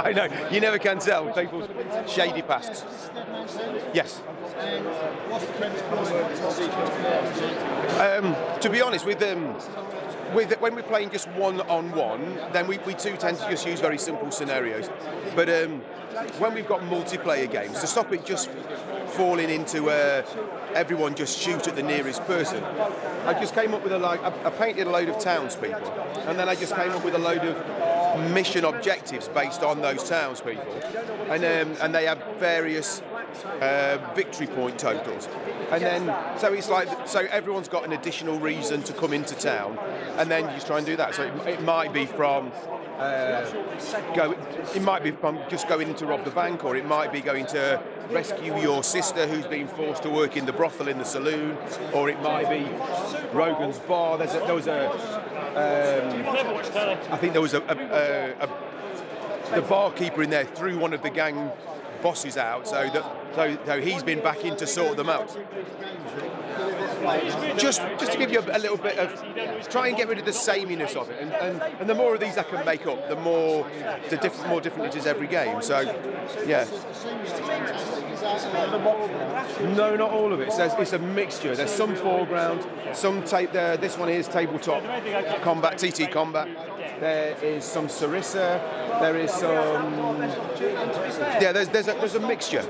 I know, you never can tell people's shady pasts. Yes. Um, to be honest, with um, with when we're playing just one on one, then we, we too tend to just use very simple scenarios. But um, when we've got multiplayer games, to stop it just falling into uh, everyone just shoot at the nearest person, I just came up with a like I, painted a load of townspeople, and then I just came up with a load of mission objectives based on those townspeople, and um, and they have various uh, victory point totals. And then, so it's like, so everyone's got an additional reason to come into town, and then you try and do that. So it, it might be from uh, go. It might be just going to rob the bank, or it might be going to rescue your sister who's been forced to work in the brothel in the saloon, or it might be Rogan's bar. There's a, there was a. Um, I think there was a, a, a, the barkeeper in there threw one of the gang bosses out, so that so, so he's been back in to sort them out. Just just to give you a, little bit of try and get rid of the sameness of it, and, and, and the more of these I can make up, the more the different more different it is every game. So yeah. No, not all of it. So it's a mixture. There's some 4Ground, some tape there. This one is tabletop combat, TT combat. There is some Sarissa. There is some. Yeah, there's there's a, there's a mixture.